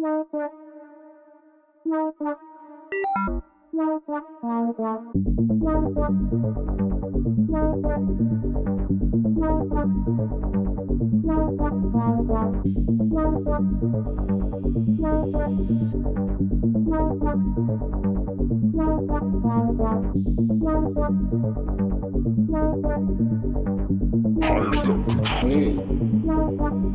Highest up control. Back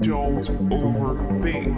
Don't overthink.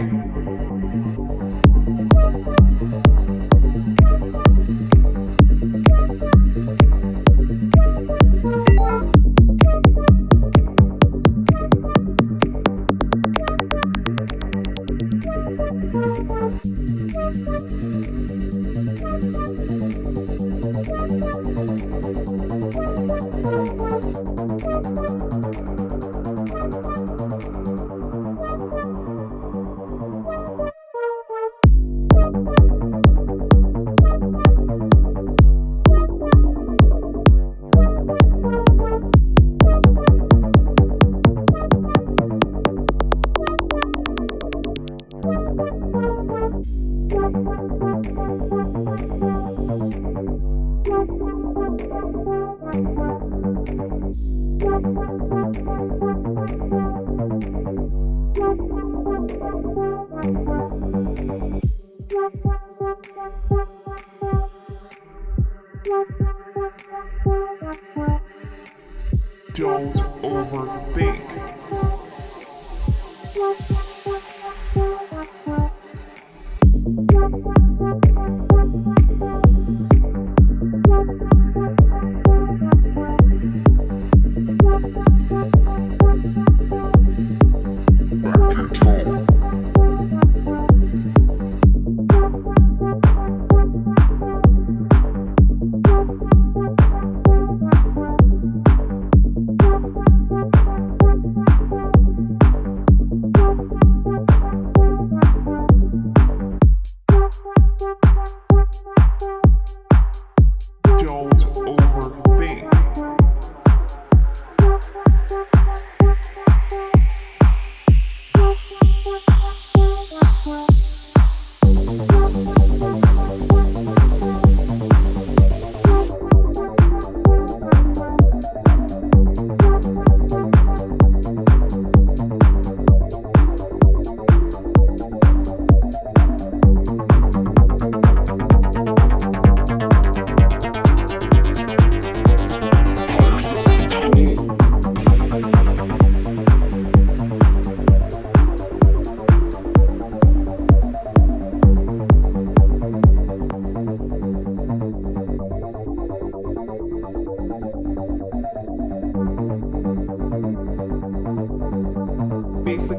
don't overthink.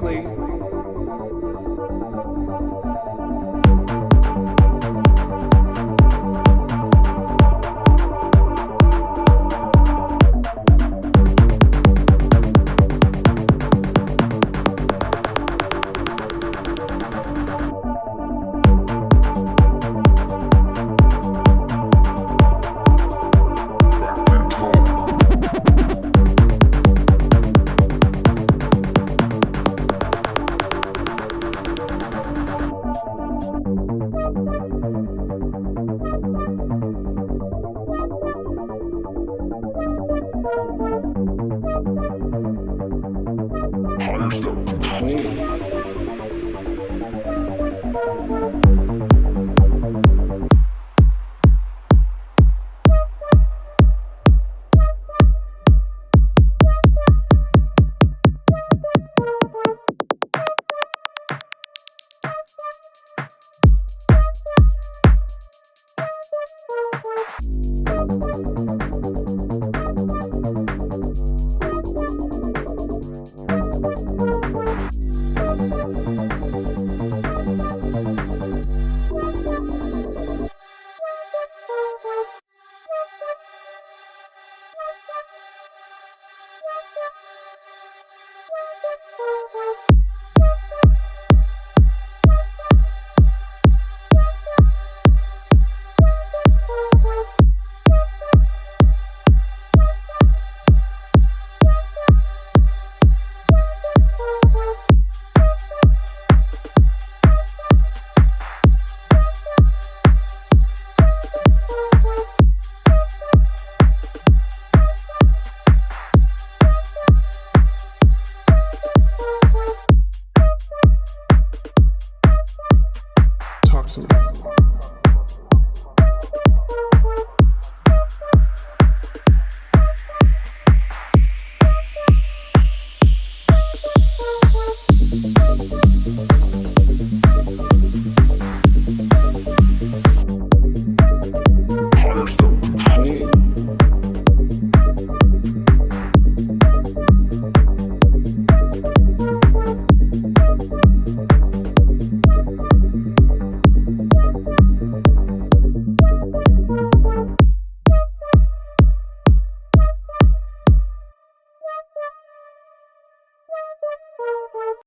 Basically, Highest up control.